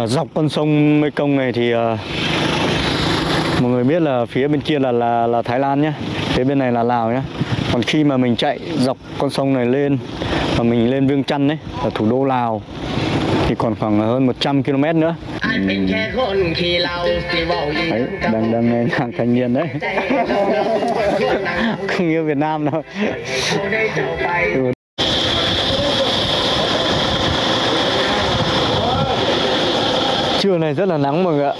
ở dọc con sông Mekong này thì ờ, mọi người biết là phía bên kia là là là Thái Lan nhé phía bên này là Lào nhé còn khi mà mình chạy dọc con sông này lên và mình lên Viêng Chăn đấy là thủ đô Lào thì còn khoảng hơn 100 km nữa. Đấy, đang đang nghe nhạc thanh niên đấy. Không yêu Việt Nam đâu. Trưa này rất là nắng mọi người ạ.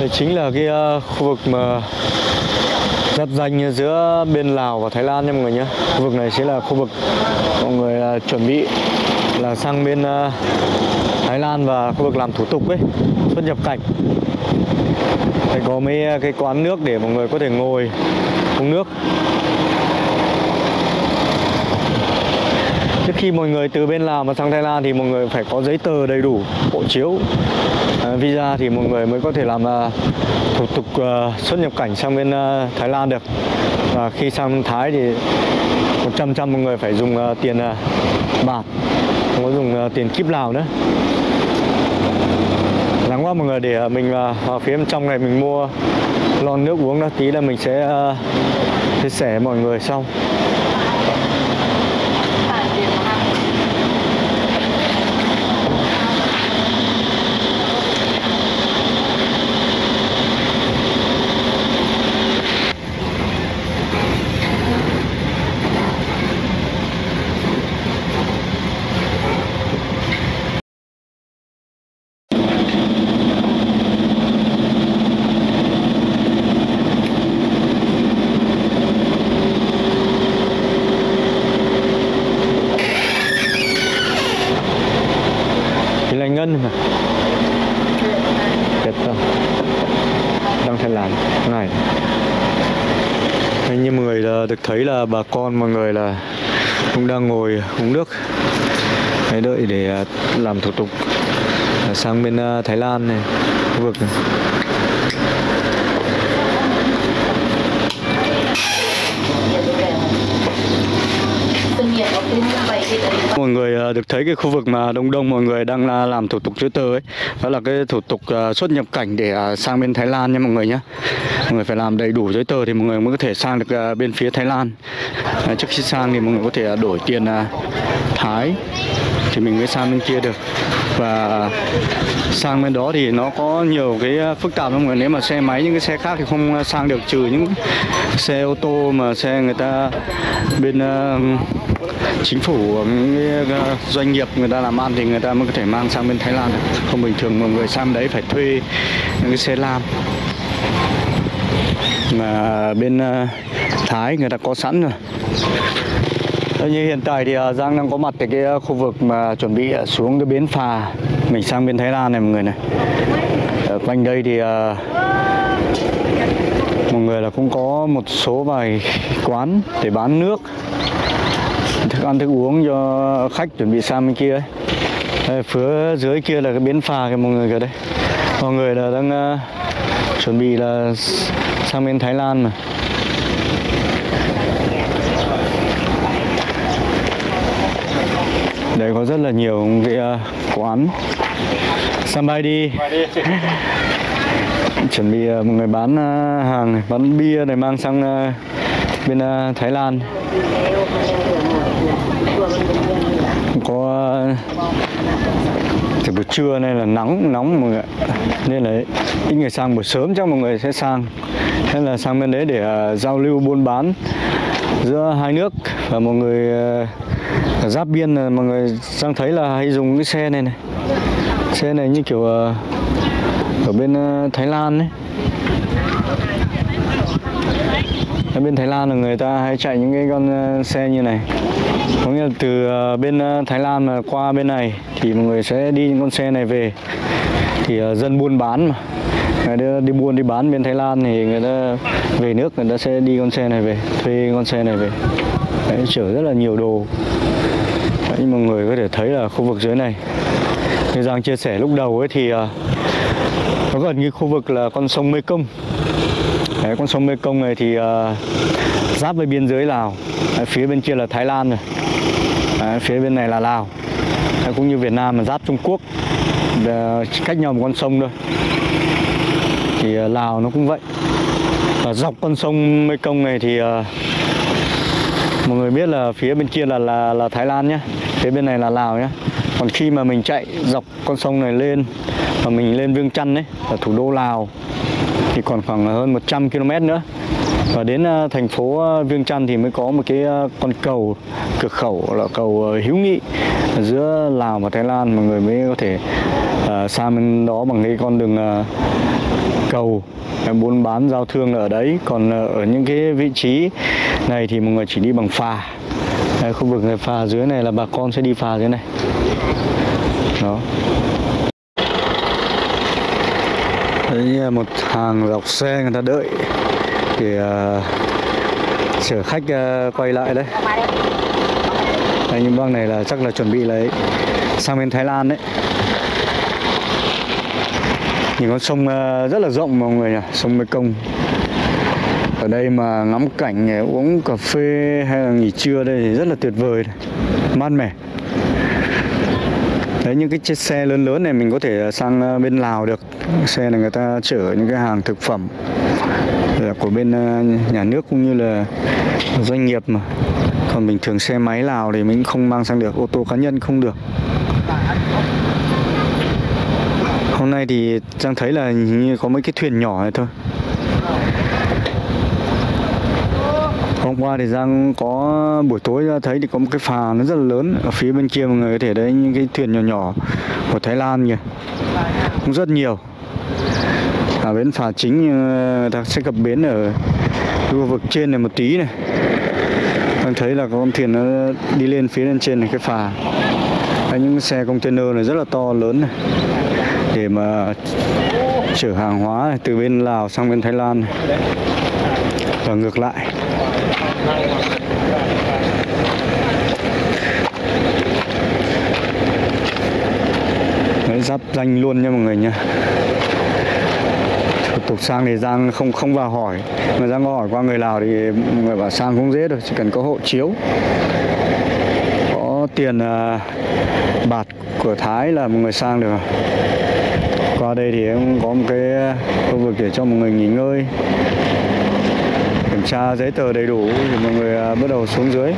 Đây chính là cái ờ, khu vực mà giáp danh giữa bên Lào và Thái Lan nha mọi người nhé. Khu vực này sẽ là khu vực mọi người ờ, chuẩn bị là sang bên ờ, Thái Lan và khu vực làm thủ tục ấy, xuất nhập cảnh. Đây có mấy cái quán nước để mọi người có thể ngồi uống nước. Trước khi mọi người từ bên Lào mà sang Thái Lan thì mọi người phải có giấy tờ đầy đủ, hộ chiếu, uh, visa thì mọi người mới có thể làm uh, thủ tục uh, xuất nhập cảnh sang bên uh, Thái Lan được. Và khi sang Thái thì 100 trăm mọi người phải dùng uh, tiền uh, bạc, không có dùng uh, tiền kíp Lào nữa. Nắng quá mọi người để uh, mình uh, vào phía bên trong này mình mua lon nước uống đó tí là mình sẽ uh, chia sẻ với mọi người xong. Thì Chết không đang Thái Lan. Này. Anh như mọi người là được thấy là bà con mọi người là cũng đang ngồi uống nước. Đấy, đợi để à, làm thủ tục. À, sang bên à, Thái Lan này khu vực này. mọi người Ờ, được thấy cái khu vực mà đông đông mọi người đang là làm thủ tục giấy tờ ấy, đó là cái thủ tục à, xuất nhập cảnh để à, sang bên Thái Lan nha mọi người nhé mọi người phải làm đầy đủ giấy tờ thì mọi người mới có thể sang được à, bên phía Thái Lan. Trước khi sang thì mọi người có thể đổi tiền Thái thì mình mới sang bên kia được và sang bên đó thì nó có nhiều cái ờ, phức tạp lắm người nếu mà xe máy những cái xe khác thì không ờ, sang được trừ những xe ô tô mà xe người ta bên uh, chính phủ những doanh nghiệp người ta làm ăn thì người ta mới có thể mang sang bên Thái Lan được. Không bình thường mọi người sang đấy phải thuê những cái xe lam mà bên uh, Thái người ta có sẵn rồi. Ờ, như hiện tại thì ờ, Giang đang có mặt tại cái ờ, khu vực mà chuẩn bị xuống cái bến phà mình sang bên Thái Lan này mọi người này. Ở quanh đây thì mọi người là cũng có một số vài quán để bán nước thức ăn thức uống cho khách chuẩn bị sang bên kia ấy. Đây, phía dưới kia là cái bến phà kìa mọi người kìa đây mọi người là đang chuẩn bị là sang bên Thái Lan mà đây có rất là nhiều cái ờ, quán. Sambay đi. Chuẩn bị ờ, một người bán ờ, hàng này, bán bia này mang sang ờ, bên ờ, Thái Lan. Có thì buổi trưa này là nắng nóng mọi người nên là ít người sang buổi sớm chắc mọi người sẽ sang. Thế là sang bên đấy để ờ, giao lưu buôn bán giữa hai nước. Và mọi người giáp biên là mọi người đang thấy là hay dùng cái xe này này. Xe này như kiểu ờ, ở bên ờ, Thái Lan đấy, ở bên Thái Lan là người ta hay chạy những cái con xe như này. Có nghĩa là từ bên Thái Lan mà qua bên này thì mọi người sẽ đi những con xe này về. Thì dân buôn bán mà. Người đi buôn đi bán bên Thái Lan thì người ta về nước người ta sẽ đi con xe này về thuê con xe này về. Đấy, chở rất là nhiều đồ. Đấy, mọi người có thể thấy là khu vực dưới này. Như Giang chia sẻ lúc đầu ấy thì à, nó gần như khu vực là con sông Mekong. Đấy, con sông Mekong này thì uh, giáp với biên giới Lào. Đấy, phía bên kia là Thái Lan rồi. Đấy, phía bên này là Lào. Đấy, cũng như Việt Nam mà giáp Trung Quốc. Để, cách nhau một con sông thôi. Thì uh, Lào nó cũng vậy. Và dọc con sông Mekong này thì uh, mọi người biết là phía bên kia là là là Thái Lan nhé phía bên này là Lào nhé còn khi mà mình chạy dọc con sông này lên và mình lên Viêng Chăn đấy là thủ đô Lào, thì còn khoảng hơn 100 km nữa và đến ờ, thành phố ờ, Viêng Chăn thì mới có một cái ờ, con cầu cửa khẩu là cầu hữu nghị giữa Lào và Thái Lan. Mọi người mới có thể sang bên đó bằng cái con đường cầu. Buôn bán giao thương ở đấy. Còn ở những cái vị trí này thì mọi người chỉ đi bằng phà. Đấy, khu vực này phà dưới này là bà con sẽ đi phà dưới này. Đó. Đấy một hàng dọc xe người ta đợi để ờ, chở khách uh, quay lại đấy Anh những băng này là chắc là chuẩn bị lấy sang bên Thái Lan đấy Nhìn con sông uh, rất là rộng mọi người nhỉ, sông Mekong. Ở đây mà ngắm cảnh ờ, uống cà phê hay là nghỉ trưa đây thì rất là tuyệt vời, này. mát mẻ. Đấy những cái chiếc xe lớn lớn này mình có thể sang bên Lào được. Xe này người ta chở những cái hàng thực phẩm là của bên ờ, nhà nước cũng như là doanh nghiệp mà. Còn bình thường xe máy Lào thì mình không mang sang được, ô tô cá nhân không được. Hôm nay thì Giang thấy là như có mấy cái thuyền nhỏ này thôi Hôm qua thì Giang có buổi tối ra thấy thì có một cái phà nó rất là lớn Ở phía bên kia mọi người có thể thấy những cái thuyền nhỏ nhỏ của Thái Lan kìa Cũng rất nhiều ở bến phà chính ờ, người ta sẽ cập bến ở khu vực trên này một tí này đang thấy là con thuyền nó đi lên phía lên trên này cái phà Đấy, những xe container này rất là to lớn này để mà chở hàng hóa này, từ bên Lào sang bên Thái Lan này. và ngược lại. Đấy, giáp danh luôn nha mọi người nha. Tục sang thì Giang không không vào hỏi. Mà Giang có hỏi qua người Lào thì người bảo sang cũng dễ thôi chỉ cần có hộ chiếu. Có tiền uh, bạc của Thái là một người sang được. Qua đây thì cũng có một cái à, khu vực để cho mọi người nghỉ ngơi. Kiểm tra giấy tờ đầy đủ thì mọi người à, bắt đầu xuống dưới.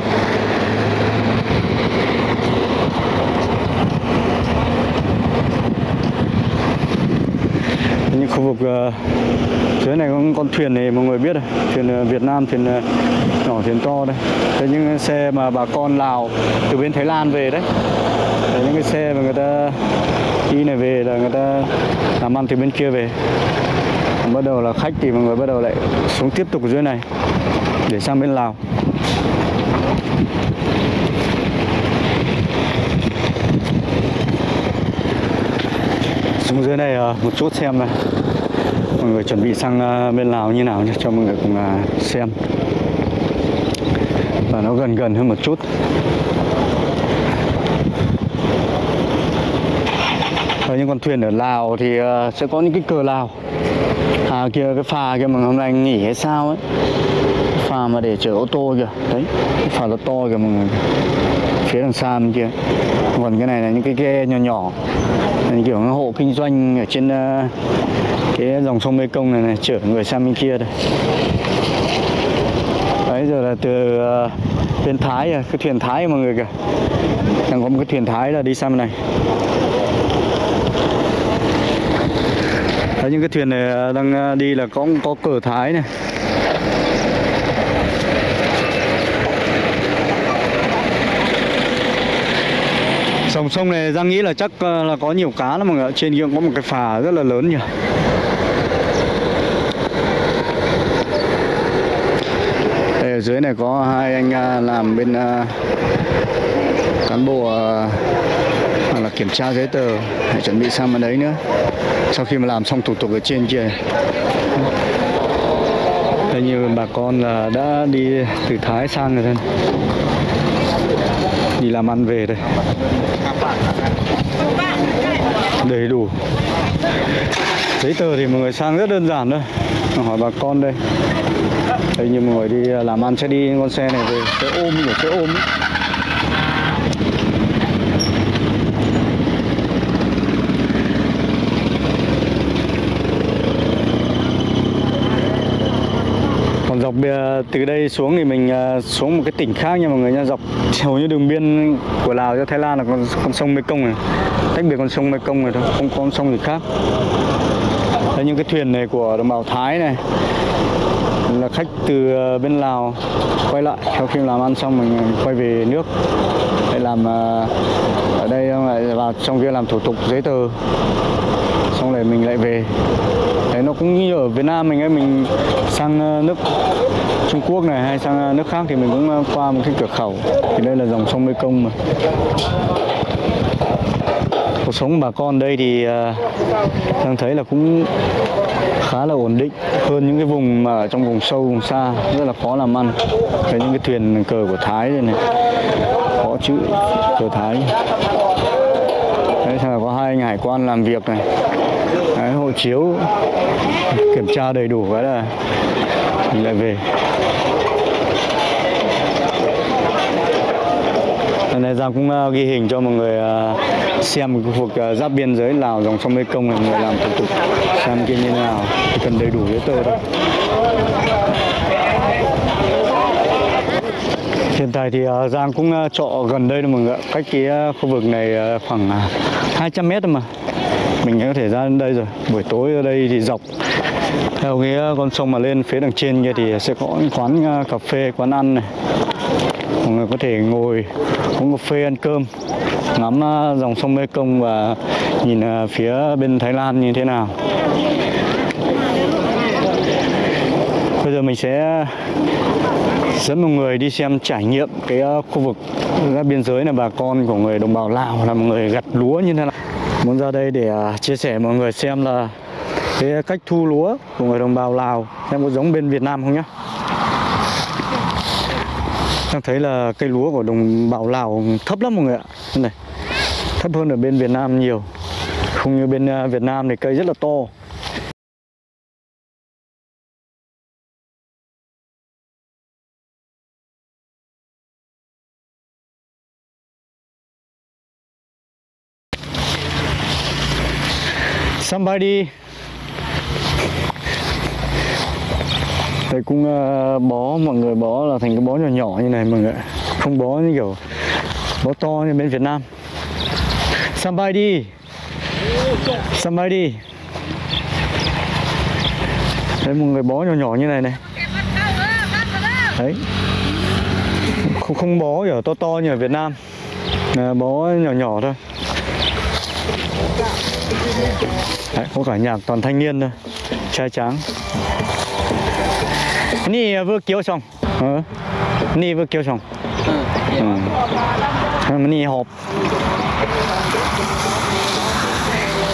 Những khu vực ờ, dưới này có con thuyền này mọi người biết rồi thuyền ờ, Việt Nam, thuyền ờ, nhỏ, thuyền to đây. Thế những xe mà bà con Lào từ bên Thái Lan về đấy thế những cái xe mà người ta đi này về là người ta làm ăn từ bên kia về. Bắt đầu là khách thì mọi người bắt đầu lại xuống tiếp tục dưới này để sang bên Lào. Xuống dưới đây ờ, một chút xem này mọi người chuẩn bị sang ờ, bên Lào như nào nhé cho mọi người cùng ờ, xem. Và nó gần gần hơn một chút. Ở những con thuyền ở Lào thì sẽ có những cái cờ Lào. À kia cái phà kia mà hôm nay anh nghỉ hay sao ấy. Phà mà để chở ô tô kìa. Đấy, cái phà nó to kìa mọi người. Phía đằng xa bên kia. Còn cái này là những cái ghe nhỏ nhỏ. Là Kiểu hộ kinh doanh ở trên uh, cái dòng sông Mê Công này này Chở người sang bên kia đây. Đấy giờ là từ ờ, bên Thái à, cái thuyền Thái mọi người kìa. Đang có một cái thuyền Thái là đi sang bên này. Đấy, những cái thuyền này ờ, đang ờ, đi là có có cờ Thái này. Dòng sông này Giang nghĩ là chắc ờ, là có nhiều cá lắm mọi người ạ. Trên kia có một cái phà rất là lớn nhỉ. Đây ở dưới này có hai anh ờ, làm bên ờ, cán bộ là kiểm tra giấy tờ để chuẩn bị sang bên đấy nữa. Sau khi mà làm xong thủ tục ở trên kia. Đây như bà con là đã đi từ Thái sang rồi đây đi làm ăn về đây. Đầy đủ. Giấy tờ thì mọi người sang rất đơn giản thôi. Hỏi bà con đây. Đây như mọi người đi làm ăn sẽ đi con xe này về cái ôm, kiểu cái ôm ấy. Dọc ờ, từ đây xuống thì mình ờ, xuống một cái tỉnh khác nha mọi người nha dọc hầu như đường biên của Lào cho Thái Lan là con con sông Mekong này. Tách biệt con sông Mekong này thôi, không có con sông gì khác. Đây những cái thuyền này của đồng bào Thái này, là khách từ ờ, bên Lào quay lại. Sau khi làm ăn xong mình quay về nước. Để làm ở đây lại vào trong kia làm thủ tục giấy tờ. Xong rồi mình lại về nó cũng như ở Việt Nam mình ấy, mình sang ờ, nước Trung Quốc này hay sang ờ, nước khác thì mình cũng ờ, qua một cái cửa khẩu. Thì đây là dòng sông Mekong mà. Cuộc sống của bà con đây thì đang thấy là cũng khá là ổn định. Hơn những cái vùng mà ở trong vùng sâu, vùng xa, rất là khó làm ăn. Thấy những cái thuyền cờ của Thái đây này. Có chữ cờ Thái. Đấy là có hai anh hải quan làm việc này đấy, hộ chiếu kiểm tra đầy đủ cái là mình lại về. Lần này Giang cũng uh, ghi hình cho mọi người uh, xem khu vực uh, giáp biên giới Lào dòng sông Mekong này mọi người làm thủ tục xem kia như thế nào. Cần đầy đủ giấy tờ thôi. Hiện tại thì uh, Giang cũng uh, trọ gần đây thôi mọi người. Cách cái uh, khu vực này uh, khoảng uh, 200 mét thôi mà. Mình có thể ra đến đây rồi. Buổi tối ở đây thì dọc Theo cái ờ, con sông mà lên phía đằng trên kia thì sẽ có những quán ờ, cà phê, quán ăn này. Mọi người có thể ngồi uống cà phê ăn cơm Ngắm ờ, dòng sông Mekong và nhìn phía bên Thái Lan như thế nào. Bây giờ mình sẽ dẫn mọi người đi xem trải nghiệm cái khu vực biên giới này bà con của người đồng bào Lào là một người gặt lúa như thế nào muốn ra đây để à, chia sẻ mọi người xem là cái cách thu lúa của người đồng bào Lào. Xem có giống bên Việt Nam không nhá? Đang thấy là cây lúa của đồng bào Lào thấp lắm mọi người ạ. Này, thấp hơn ở bên Việt Nam nhiều. Không như bên à, Việt Nam thì cây rất là to. Somebody. Đây cũng ờ, bó mọi người bó là thành cái bó nhỏ nhỏ như này mọi người. Không bó như kiểu bó to như bên Việt Nam. Somebody. Somebody. Đấy một người bó nhỏ nhỏ như này này. Đấy. Không, không bó kiểu to to như ở Việt Nam. Là Bó nhỏ nhỏ thôi Đấy, có cả nhạc toàn thanh niên thôi Trai tráng Nì vừa kéo ờ, xong ừ. Nì vừa kéo xong ừ. Nì hộp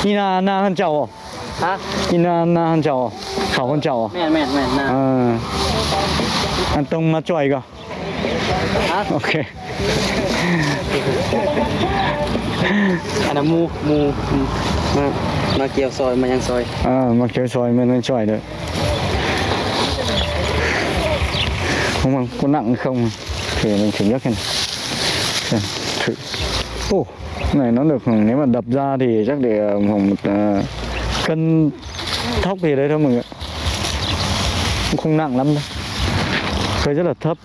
Nì na là hơn chào không? Hả? Nì na là hơn chào không? Khảo hơn chào à? không? Mẹn mẹn mẹn nà Ừ ờ. Ăn tông mà chọi cơ Ok อันนั้นหมูหมูมามาเกี่ยวซอยมายังซอย À, mặc chơi xoài mới nên xoài được Không mà có nặng không Thì mình thử nhấc này Xem, thử Ồ, cái này nó được nếu mà đập ra thì chắc để ờ, khoảng một ờ, cân thóc gì đấy thôi mọi người ạ. Cũng không nặng lắm đâu Cây rất là thấp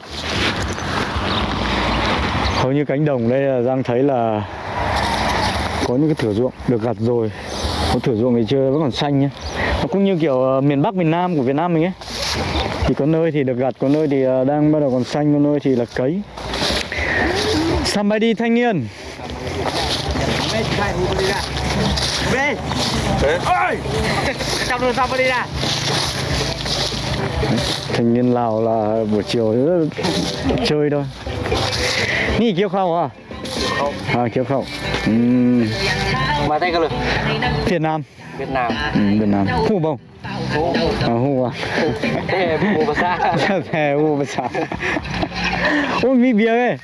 Hầu như cánh đồng đây là Giang thấy là có những cái thửa ruộng được gặt rồi. Có thửa ruộng thì chưa, vẫn còn xanh nhé nó cũng như kiểu ờ, miền bắc, miền nam của việt nam mình ấy. Thì có nơi thì được gặt, có nơi thì ờ, đang bắt đầu còn xanh, có nơi thì là cấy. Sắm bay đi, thanh niên. Ôi! Trong đường xong đi ra Thanh niên Lào là buổi chiều chơi thôi. Nhi kêu khao à? เขาอ่าเคี้ยวเข้าอืมมาได้กันเลยเวียดนามเวียดนามอืมเวียดนามฮู้บ่ฮู้อฮู้ว่ะแพ้ฮู้ภาษาแพ้ฮู้ภาษาโอ้มีเบียร์เว้ย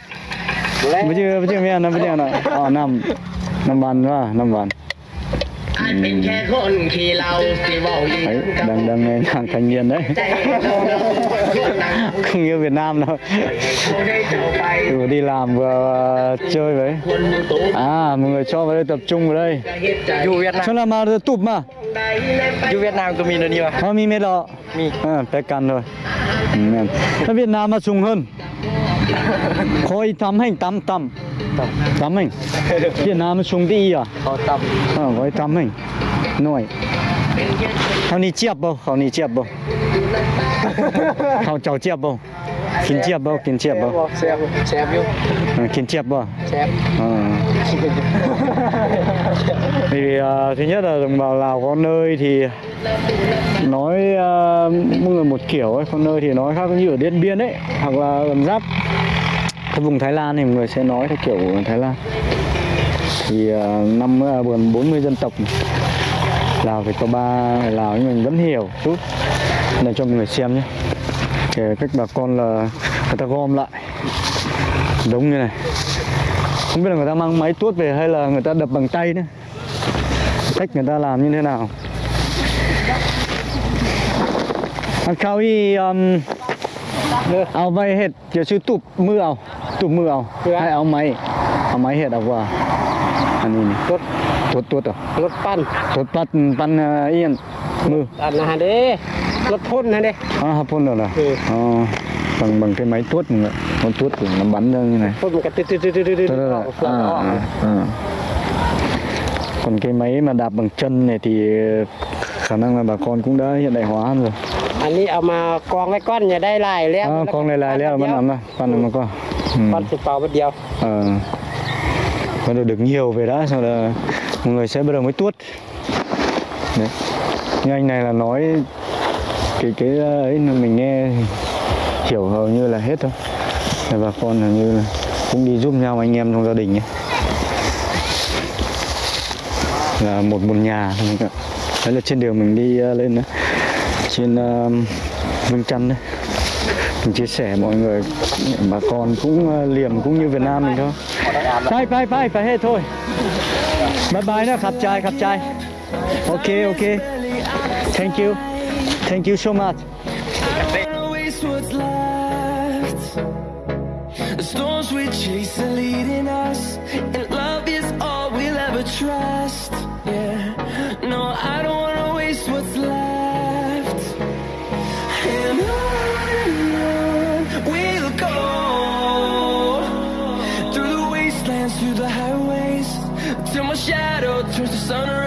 ม่เจอไม่เจอเม่นนะไม่เจออน่ะอ๋อน้ำน้ำมันว่าน้ำมัน Đấy, đang đang nghe nhạc thanh niên đấy. Không như Việt Nam đâu. Vừa đi làm vừa chơi với. À mọi người cho vào đây tập trung vào đây. Dù Việt Nam cho là mà tụp mà. Dù Việt Nam của mình là nhiều à mi mệt đó à, bé căn rồi. Ừ, Việt Nam mà sung hơn. คอยทำให้ตำตำตำให้เวียดนามชงดีอะเขาตำอ่คอยทำให้หน่อยเขานี่เจียบบ่เขานี่เจียบบ่เขาเจ้าเจียบบ่ กินเจี๊ยบบ่กิน ำ เจี๊ยบบ่ แซมแซมอยู่ เออกินเจี๊ยบบ่ แซม Ờ. thì à, thứ nhất là đồng bào Lào có nơi thì nói à, mỗi người một kiểu ấy, có nơi thì nói khác như ở Điện Biên ấy hoặc là gần giáp cái vùng Thái Lan thì mọi người sẽ nói theo kiểu của Thái Lan thì à, năm à, gần 40 dân tộc Lào thì có ba người Lào nhưng mình vẫn hiểu chút để cho mọi người xem nhé kể cách bà con là người ta gom lại. Giống như này. Không biết là người ta mang máy tuốt về hay là người ta đập bằng tay nữa. Cách người ta làm như thế nào. Khao y um, áo ao vay hết. Giờ sư tụp mưa áo, tụp mưa áo, dạ. hay áo máy áo máy hết áo qua. Anh ini tuốt. Tuốt tuốt à? tuốt pan. Tuốt pan pan uh, yên. Mưa. Anh là đi รถพ่นนะเด้ à hấp phun rồi là Ừ. Ờ, bằng bằng cái máy tuốt này con tuốt thì nó bắn ra như này พ่นมันก็ตึ๊ดตึ๊ดตึ๊ดตึ๊ดตึ๊ด Đó, đó, อ đó. อกเฟืองออก À, à, à. còn cái máy mà đạp bằng chân này thì khả năng là bà con cũng đã hiện đại hóa hơn rồi อันนี้เอามากองไว้ก้อนอย่าได้ลายแล้ว à, con này lại leo mà làm ra con này mà con ก้อน ừ. สิเป่าเดียว ờ. con được được nhiều về đã sau là mọi người sẽ bắt đầu mới tuốt đấy như anh này là nói cái cái ờ, ấy là mình nghe hiểu hầu như là hết thôi. Bà con hầu như là cũng đi giúp nhau anh em trong gia đình ấy là một một nhà. Thôi các bạn. đấy là trên đường mình đi ờ, lên đó. trên uh, Vương Trăn đấy. Mình chia sẻ mọi người bà con cũng uh, liềm cũng như Việt Nam mình thôi. Bye bye bye phải hết thôi. Bye bye đó khắp trai khắp trai ok ok. Thank you. Thank you so much wanna waste what's left. The storms we chase are leading us, and love is all we'll ever trust. Yeah, no, I don't wanna waste what's left. And on we'll go through the wastelands, through the highways, till my shadow turns to sun